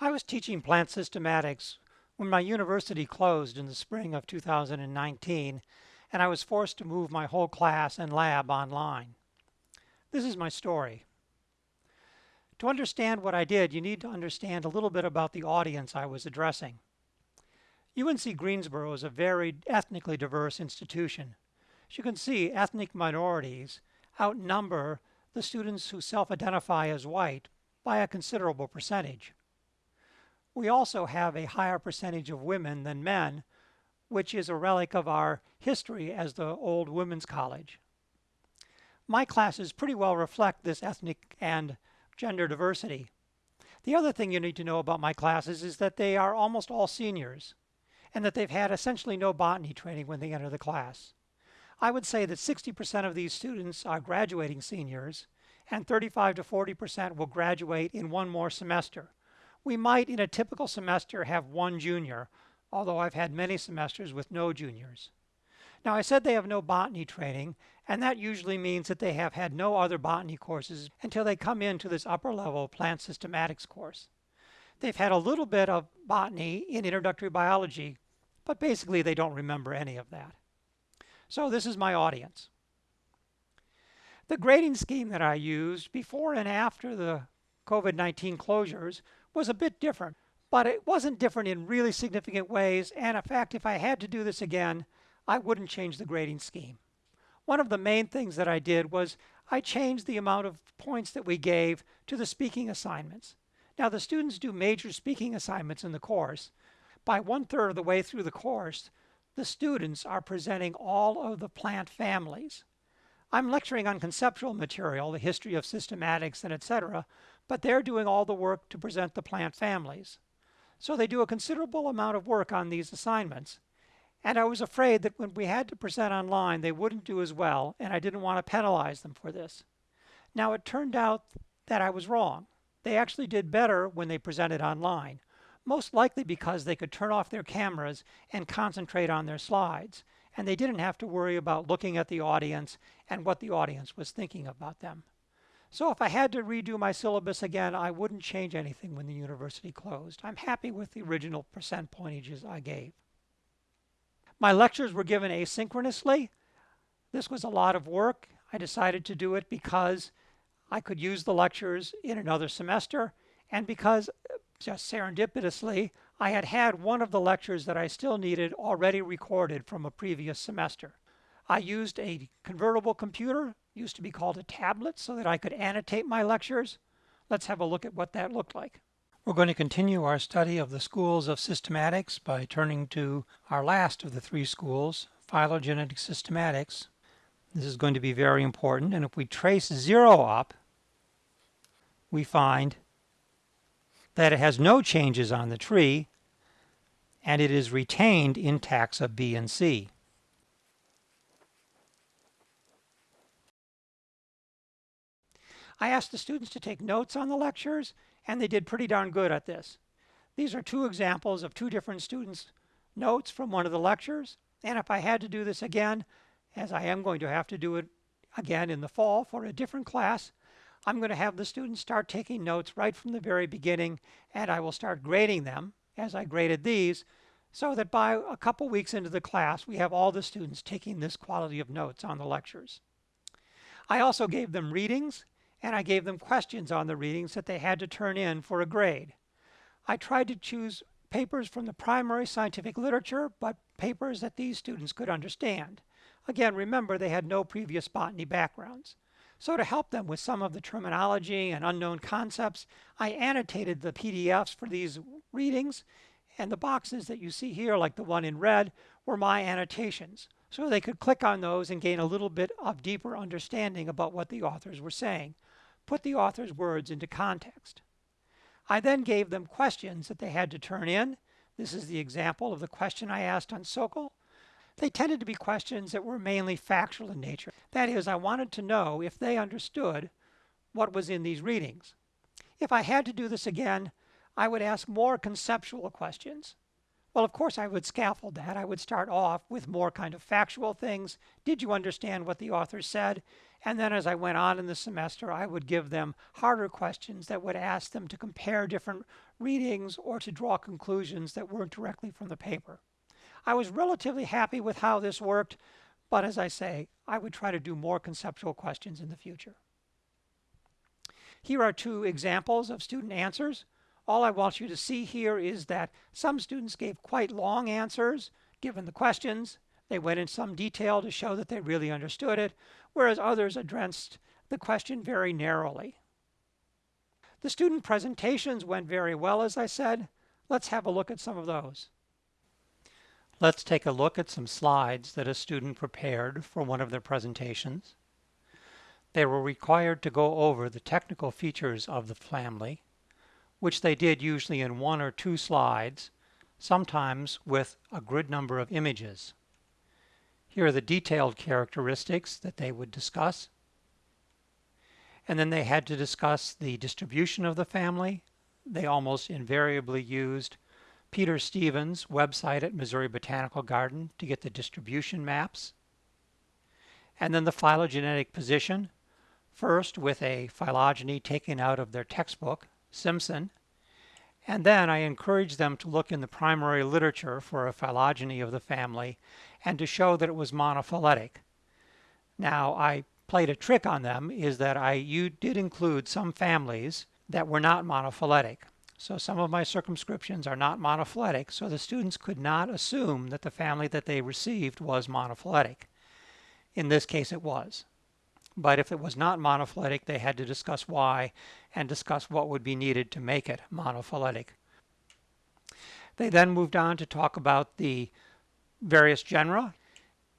I was teaching plant systematics when my university closed in the spring of 2019 and I was forced to move my whole class and lab online. This is my story. To understand what I did, you need to understand a little bit about the audience I was addressing. UNC Greensboro is a very ethnically diverse institution. As you can see, ethnic minorities outnumber the students who self-identify as white by a considerable percentage. We also have a higher percentage of women than men, which is a relic of our history as the old women's college. My classes pretty well reflect this ethnic and gender diversity. The other thing you need to know about my classes is that they are almost all seniors and that they've had essentially no botany training when they enter the class. I would say that 60% of these students are graduating seniors and 35 to 40% will graduate in one more semester. We might, in a typical semester, have one junior, although I've had many semesters with no juniors. Now, I said they have no botany training, and that usually means that they have had no other botany courses until they come into this upper level plant systematics course. They've had a little bit of botany in introductory biology, but basically they don't remember any of that. So this is my audience. The grading scheme that I used before and after the COVID-19 closures was a bit different, but it wasn't different in really significant ways. And in fact, if I had to do this again, I wouldn't change the grading scheme. One of the main things that I did was I changed the amount of points that we gave to the speaking assignments. Now the students do major speaking assignments in the course. By one third of the way through the course, the students are presenting all of the plant families. I'm lecturing on conceptual material, the history of systematics and etc., but they're doing all the work to present the plant families. So they do a considerable amount of work on these assignments. And I was afraid that when we had to present online, they wouldn't do as well, and I didn't want to penalize them for this. Now, it turned out that I was wrong. They actually did better when they presented online, most likely because they could turn off their cameras and concentrate on their slides, and they didn't have to worry about looking at the audience and what the audience was thinking about them. So if I had to redo my syllabus again, I wouldn't change anything when the university closed. I'm happy with the original percent pointages I gave. My lectures were given asynchronously. This was a lot of work. I decided to do it because I could use the lectures in another semester and because just serendipitously, I had had one of the lectures that I still needed already recorded from a previous semester. I used a convertible computer used to be called a tablet so that I could annotate my lectures. Let's have a look at what that looked like. We're going to continue our study of the schools of systematics by turning to our last of the three schools, phylogenetic systematics. This is going to be very important, and if we trace zero up, we find that it has no changes on the tree, and it is retained in taxa B and C. I asked the students to take notes on the lectures, and they did pretty darn good at this. These are two examples of two different students' notes from one of the lectures. And if I had to do this again, as I am going to have to do it again in the fall for a different class, I'm going to have the students start taking notes right from the very beginning, and I will start grading them as I graded these, so that by a couple weeks into the class, we have all the students taking this quality of notes on the lectures. I also gave them readings and I gave them questions on the readings that they had to turn in for a grade. I tried to choose papers from the primary scientific literature, but papers that these students could understand. Again, remember they had no previous botany backgrounds. So to help them with some of the terminology and unknown concepts, I annotated the PDFs for these readings, and the boxes that you see here, like the one in red, were my annotations. So they could click on those and gain a little bit of deeper understanding about what the authors were saying put the author's words into context. I then gave them questions that they had to turn in. This is the example of the question I asked on Sokal. They tended to be questions that were mainly factual in nature. That is, I wanted to know if they understood what was in these readings. If I had to do this again, I would ask more conceptual questions. Well, of course, I would scaffold that. I would start off with more kind of factual things. Did you understand what the author said? And then as I went on in the semester, I would give them harder questions that would ask them to compare different readings or to draw conclusions that weren't directly from the paper. I was relatively happy with how this worked, but as I say, I would try to do more conceptual questions in the future. Here are two examples of student answers. All I want you to see here is that some students gave quite long answers given the questions. They went in some detail to show that they really understood it, whereas others addressed the question very narrowly. The student presentations went very well, as I said. Let's have a look at some of those. Let's take a look at some slides that a student prepared for one of their presentations. They were required to go over the technical features of the family, which they did usually in one or two slides, sometimes with a grid number of images. Here are the detailed characteristics that they would discuss. And then they had to discuss the distribution of the family. They almost invariably used Peter Stevens' website at Missouri Botanical Garden to get the distribution maps. And then the phylogenetic position, first with a phylogeny taken out of their textbook, Simpson, and then I encouraged them to look in the primary literature for a phylogeny of the family and to show that it was monophyletic. Now, I played a trick on them is that I you did include some families that were not monophyletic. So some of my circumscriptions are not monophyletic, so the students could not assume that the family that they received was monophyletic. In this case, it was. But if it was not monophyletic, they had to discuss why and discuss what would be needed to make it monophyletic. They then moved on to talk about the various genera,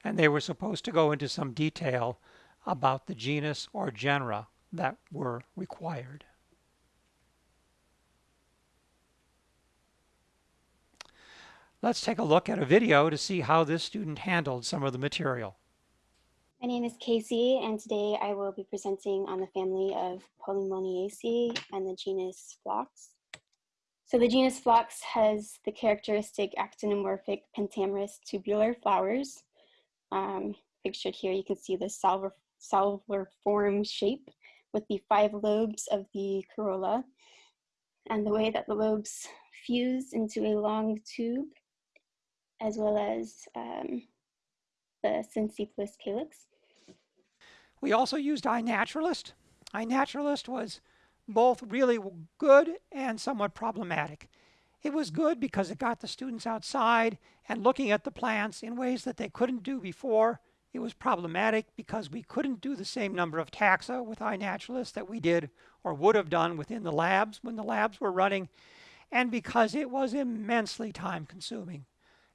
and they were supposed to go into some detail about the genus or genera that were required. Let's take a look at a video to see how this student handled some of the material. My name is Casey, and today I will be presenting on the family of Polemoniaceae and the genus Phlox. So the genus Phlox has the characteristic actinomorphic pentamerous tubular flowers. Um, pictured here, you can see the salver, shape with the five lobes of the corolla and the way that the lobes fuse into a long tube as well as um, the synsepalous calyx. We also used iNaturalist. iNaturalist was both really good and somewhat problematic. It was good because it got the students outside and looking at the plants in ways that they couldn't do before. It was problematic because we couldn't do the same number of taxa with iNaturalist that we did or would have done within the labs when the labs were running, and because it was immensely time consuming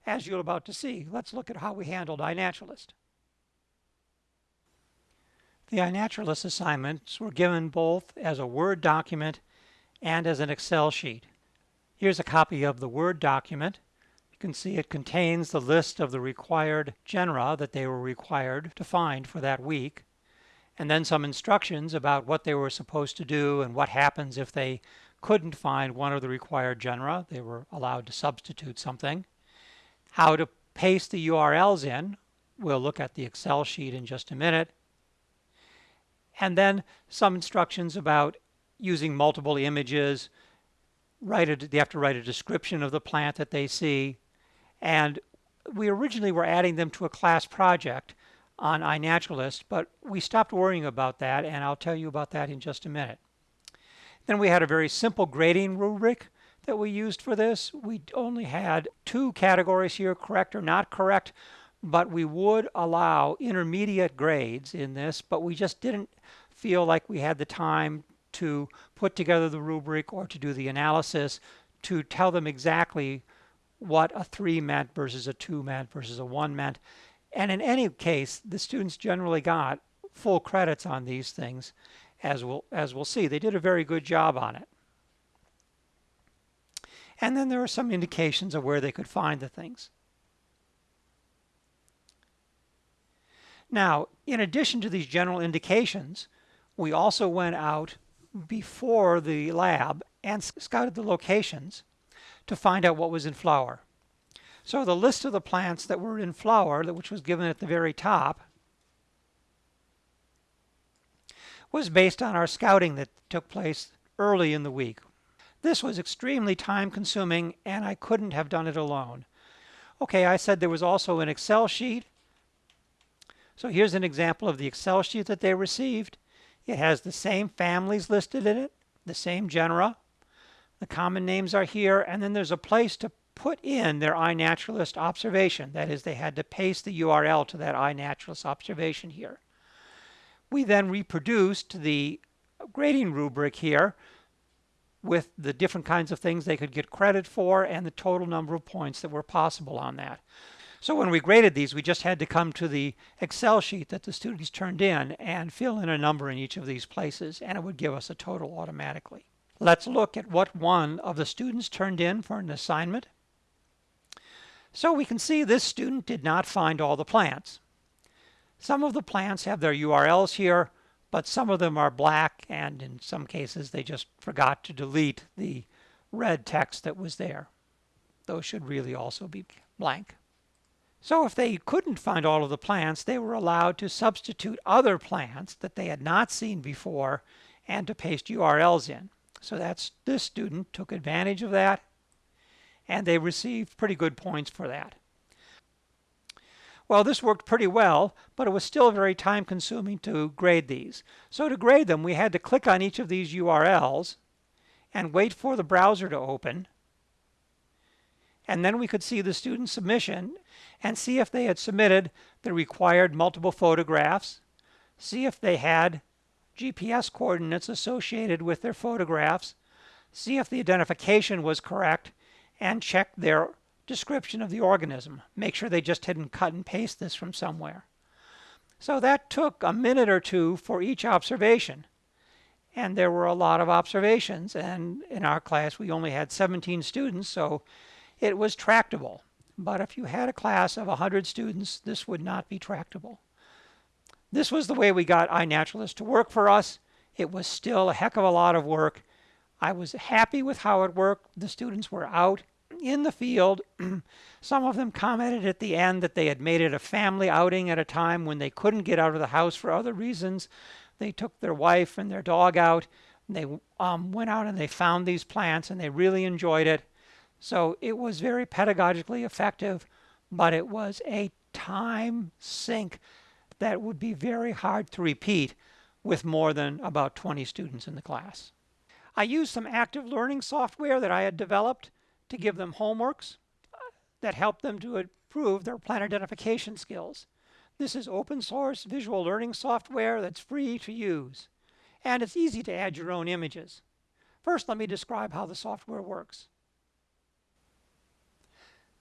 as you're about to see. Let's look at how we handled iNaturalist. The iNaturalist assignments were given both as a Word document and as an Excel sheet. Here's a copy of the Word document. You can see it contains the list of the required genera that they were required to find for that week, and then some instructions about what they were supposed to do and what happens if they couldn't find one of the required genera. They were allowed to substitute something how to paste the URLs in. We'll look at the Excel sheet in just a minute. And then some instructions about using multiple images. Write a, they have to write a description of the plant that they see. And we originally were adding them to a class project on iNaturalist, but we stopped worrying about that, and I'll tell you about that in just a minute. Then we had a very simple grading rubric that we used for this. We only had two categories here, correct or not correct, but we would allow intermediate grades in this, but we just didn't feel like we had the time to put together the rubric or to do the analysis to tell them exactly what a 3 meant versus a 2 meant versus a 1 meant. And in any case, the students generally got full credits on these things, as we'll, as we'll see. They did a very good job on it. And then there are some indications of where they could find the things. Now, in addition to these general indications, we also went out before the lab and scouted the locations to find out what was in flower. So the list of the plants that were in flower, which was given at the very top, was based on our scouting that took place early in the week. This was extremely time consuming and I couldn't have done it alone. Okay, I said there was also an Excel sheet. So here's an example of the Excel sheet that they received. It has the same families listed in it, the same genera. The common names are here, and then there's a place to put in their iNaturalist observation. That is, they had to paste the URL to that iNaturalist observation here. We then reproduced the grading rubric here with the different kinds of things they could get credit for and the total number of points that were possible on that. So when we graded these, we just had to come to the Excel sheet that the students turned in and fill in a number in each of these places, and it would give us a total automatically. Let's look at what one of the students turned in for an assignment. So we can see this student did not find all the plants. Some of the plants have their URLs here, but some of them are black, and in some cases they just forgot to delete the red text that was there. Those should really also be blank. So if they couldn't find all of the plants, they were allowed to substitute other plants that they had not seen before and to paste URLs in. So that's this student took advantage of that and they received pretty good points for that. Well, this worked pretty well, but it was still very time consuming to grade these. So to grade them, we had to click on each of these URLs and wait for the browser to open. And then we could see the student submission and see if they had submitted the required multiple photographs, see if they had GPS coordinates associated with their photographs, see if the identification was correct, and check their description of the organism. Make sure they just didn't cut and paste this from somewhere. So that took a minute or two for each observation. And there were a lot of observations. And in our class, we only had 17 students, so it was tractable. But if you had a class of 100 students, this would not be tractable. This was the way we got iNaturalist to work for us. It was still a heck of a lot of work. I was happy with how it worked. The students were out in the field. Some of them commented at the end that they had made it a family outing at a time when they couldn't get out of the house for other reasons. They took their wife and their dog out. They um, went out and they found these plants and they really enjoyed it. So it was very pedagogically effective, but it was a time sink that would be very hard to repeat with more than about 20 students in the class. I used some active learning software that I had developed to give them homeworks uh, that help them to improve their plant identification skills. This is open source visual learning software that's free to use. And it's easy to add your own images. First, let me describe how the software works.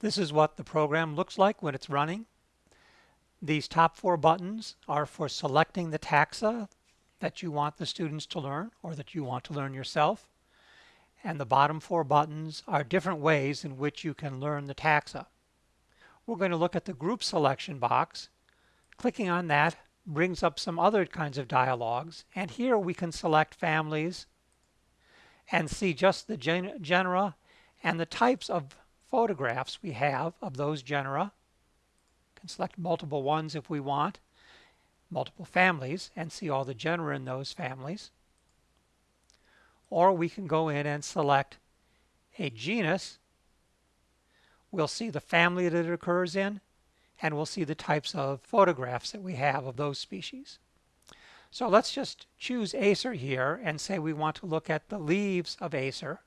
This is what the program looks like when it's running. These top four buttons are for selecting the taxa that you want the students to learn or that you want to learn yourself. And the bottom four buttons are different ways in which you can learn the taxa. We're going to look at the group selection box. Clicking on that brings up some other kinds of dialogues. And here we can select families and see just the gen genera and the types of photographs we have of those genera can select multiple ones if we want, multiple families, and see all the genera in those families. Or we can go in and select a genus. We'll see the family that it occurs in, and we'll see the types of photographs that we have of those species. So let's just choose Acer here and say we want to look at the leaves of Acer.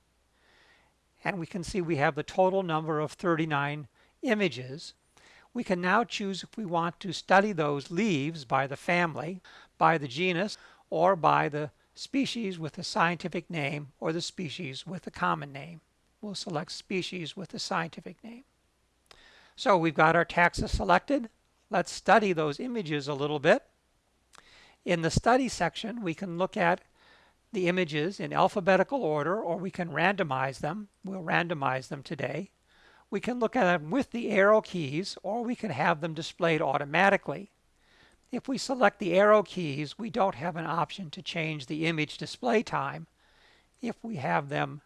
And we can see we have the total number of 39 images we can now choose if we want to study those leaves by the family, by the genus, or by the species with the scientific name or the species with the common name. We'll select species with the scientific name. So we've got our taxa selected. Let's study those images a little bit. In the study section, we can look at the images in alphabetical order or we can randomize them. We'll randomize them today. We can look at them with the arrow keys or we can have them displayed automatically. If we select the arrow keys, we don't have an option to change the image display time. If we have them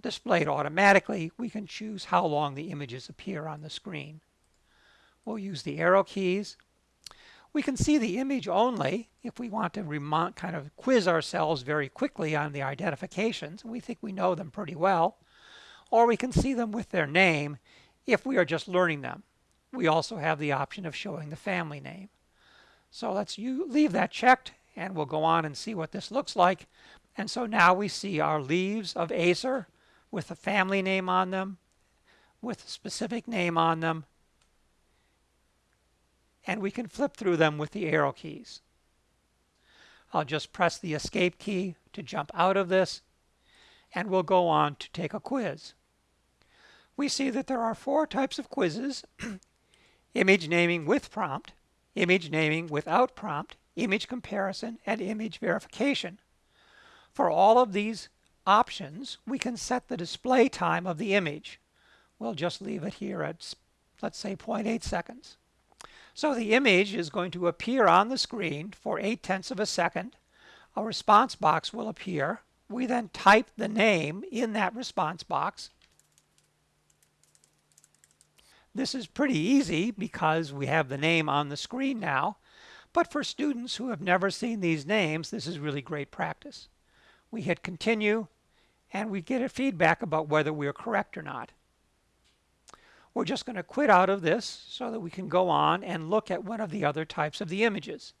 displayed automatically, we can choose how long the images appear on the screen. We'll use the arrow keys. We can see the image only if we want to kind of quiz ourselves very quickly on the identifications. We think we know them pretty well. Or we can see them with their name if we are just learning them. We also have the option of showing the family name. So let's you leave that checked and we'll go on and see what this looks like. And so now we see our leaves of Acer with a family name on them, with a specific name on them, and we can flip through them with the arrow keys. I'll just press the escape key to jump out of this and we'll go on to take a quiz. We see that there are four types of quizzes, image naming with prompt, image naming without prompt, image comparison, and image verification. For all of these options, we can set the display time of the image. We'll just leave it here at, let's say, 0.8 seconds. So the image is going to appear on the screen for 8 tenths of a second. A response box will appear. We then type the name in that response box. This is pretty easy because we have the name on the screen now. But for students who have never seen these names, this is really great practice. We hit continue and we get a feedback about whether we are correct or not. We're just going to quit out of this so that we can go on and look at one of the other types of the images.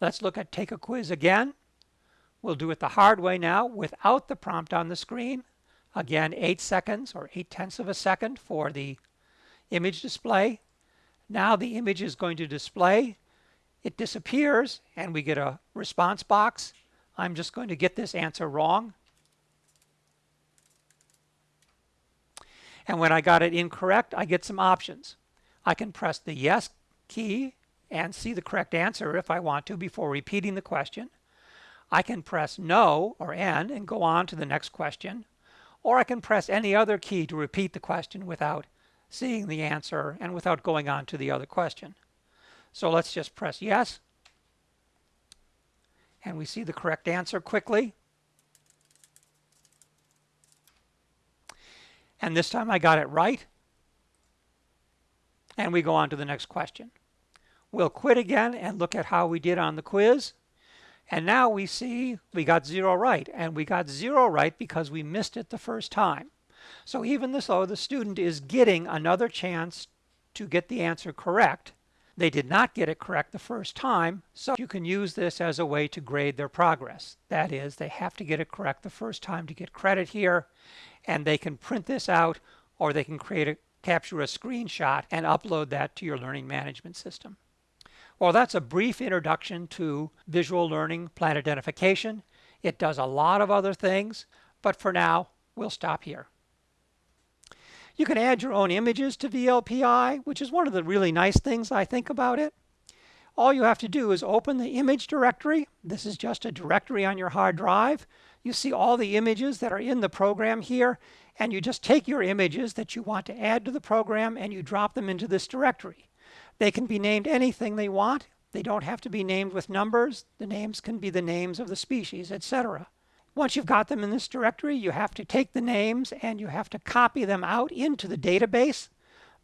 Let's look at take a quiz again. We'll do it the hard way now without the prompt on the screen. Again, 8 seconds or 8 tenths of a second for the image display. Now the image is going to display. It disappears and we get a response box. I'm just going to get this answer wrong. And when I got it incorrect, I get some options. I can press the yes key and see the correct answer if I want to before repeating the question. I can press no or N and go on to the next question. Or I can press any other key to repeat the question without seeing the answer and without going on to the other question. So let's just press yes. And we see the correct answer quickly. And this time I got it right. And we go on to the next question. We'll quit again and look at how we did on the quiz. And now we see we got zero right. And we got zero right because we missed it the first time. So even though the student is getting another chance to get the answer correct, they did not get it correct the first time, so you can use this as a way to grade their progress. That is, they have to get it correct the first time to get credit here, and they can print this out or they can create a capture a screenshot and upload that to your learning management system. Well, that's a brief introduction to visual learning plant identification. It does a lot of other things, but for now, we'll stop here. You can add your own images to VLPI, which is one of the really nice things I think about it. All you have to do is open the image directory. This is just a directory on your hard drive. You see all the images that are in the program here, and you just take your images that you want to add to the program and you drop them into this directory. They can be named anything they want. They don't have to be named with numbers. The names can be the names of the species, etc. Once you've got them in this directory, you have to take the names and you have to copy them out into the database.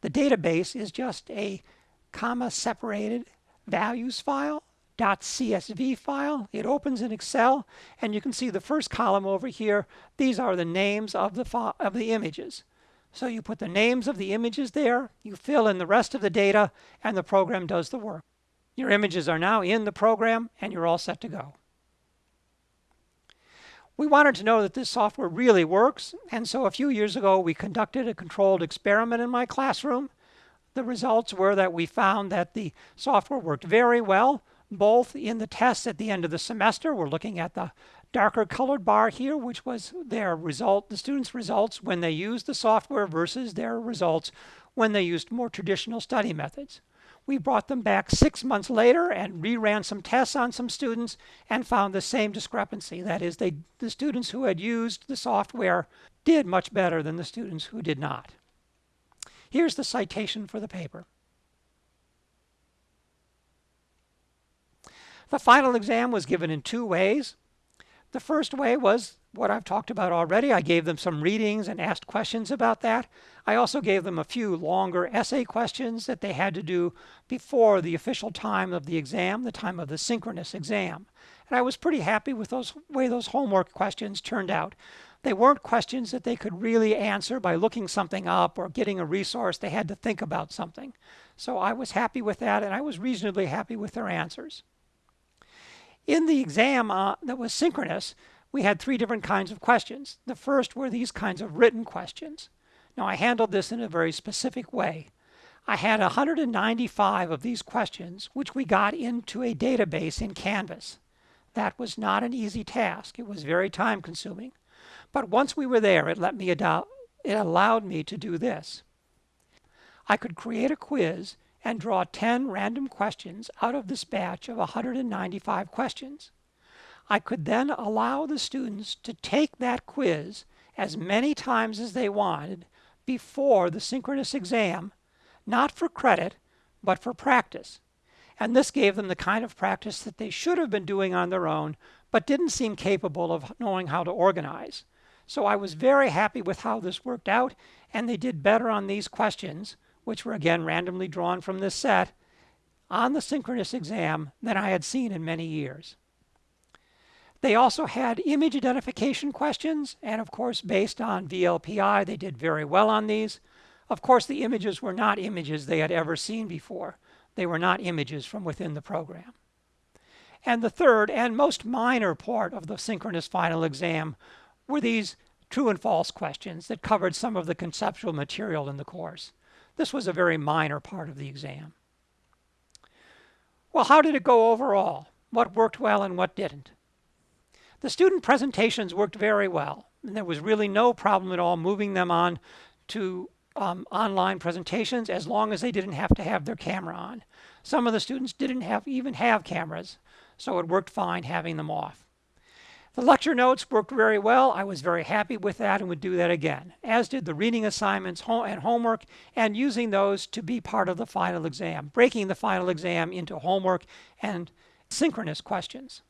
The database is just a comma separated values file .csv file. It opens in Excel and you can see the first column over here. These are the names of the, of the images. So you put the names of the images there, you fill in the rest of the data, and the program does the work. Your images are now in the program and you're all set to go. We wanted to know that this software really works, and so a few years ago we conducted a controlled experiment in my classroom. The results were that we found that the software worked very well, both in the tests at the end of the semester. We're looking at the darker colored bar here, which was their result, the students' results when they used the software versus their results when they used more traditional study methods. We brought them back six months later and reran some tests on some students and found the same discrepancy. That is, they, the students who had used the software did much better than the students who did not. Here's the citation for the paper. The final exam was given in two ways. The first way was what I've talked about already. I gave them some readings and asked questions about that. I also gave them a few longer essay questions that they had to do before the official time of the exam, the time of the synchronous exam. And I was pretty happy with those way those homework questions turned out. They weren't questions that they could really answer by looking something up or getting a resource. They had to think about something. So I was happy with that, and I was reasonably happy with their answers. In the exam uh, that was synchronous, we had three different kinds of questions. The first were these kinds of written questions. Now, I handled this in a very specific way. I had 195 of these questions, which we got into a database in Canvas. That was not an easy task. It was very time consuming. But once we were there, it let me it allowed me to do this. I could create a quiz and draw 10 random questions out of this batch of 195 questions. I could then allow the students to take that quiz as many times as they wanted before the synchronous exam, not for credit, but for practice. And this gave them the kind of practice that they should have been doing on their own, but didn't seem capable of knowing how to organize. So I was very happy with how this worked out, and they did better on these questions, which were again randomly drawn from this set, on the synchronous exam than I had seen in many years. They also had image identification questions, and of course, based on VLPI, they did very well on these. Of course, the images were not images they had ever seen before. They were not images from within the program. And the third and most minor part of the synchronous final exam were these true and false questions that covered some of the conceptual material in the course. This was a very minor part of the exam. Well, how did it go overall? What worked well and what didn't? The student presentations worked very well. And there was really no problem at all moving them on to um, online presentations as long as they didn't have to have their camera on. Some of the students didn't have even have cameras, so it worked fine having them off. The lecture notes worked very well. I was very happy with that and would do that again, as did the reading assignments and homework and using those to be part of the final exam, breaking the final exam into homework and synchronous questions.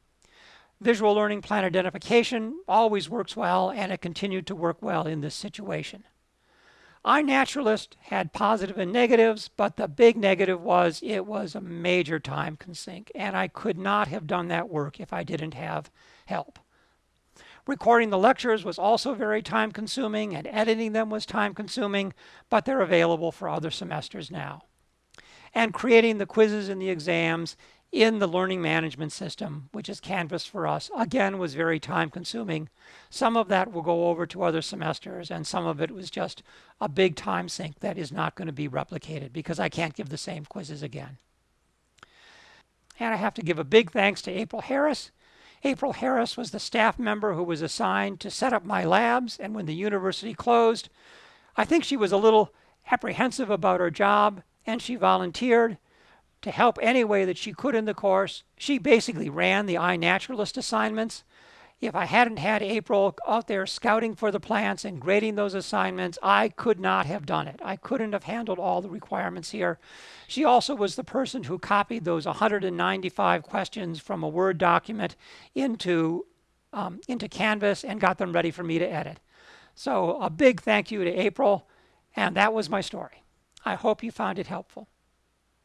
Visual learning plant identification always works well and it continued to work well in this situation. iNaturalist had positive and negatives, but the big negative was it was a major time sink and I could not have done that work if I didn't have help. Recording the lectures was also very time consuming and editing them was time consuming, but they're available for other semesters now. And creating the quizzes and the exams in the learning management system, which is Canvas for us, again was very time consuming. Some of that will go over to other semesters and some of it was just a big time sink that is not going to be replicated because I can't give the same quizzes again. And I have to give a big thanks to April Harris April Harris was the staff member who was assigned to set up my labs, and when the university closed, I think she was a little apprehensive about her job, and she volunteered to help any way that she could in the course. She basically ran the iNaturalist assignments, if I hadn't had April out there scouting for the plants and grading those assignments, I could not have done it. I couldn't have handled all the requirements here. She also was the person who copied those 195 questions from a Word document into, um, into Canvas and got them ready for me to edit. So a big thank you to April, and that was my story. I hope you found it helpful.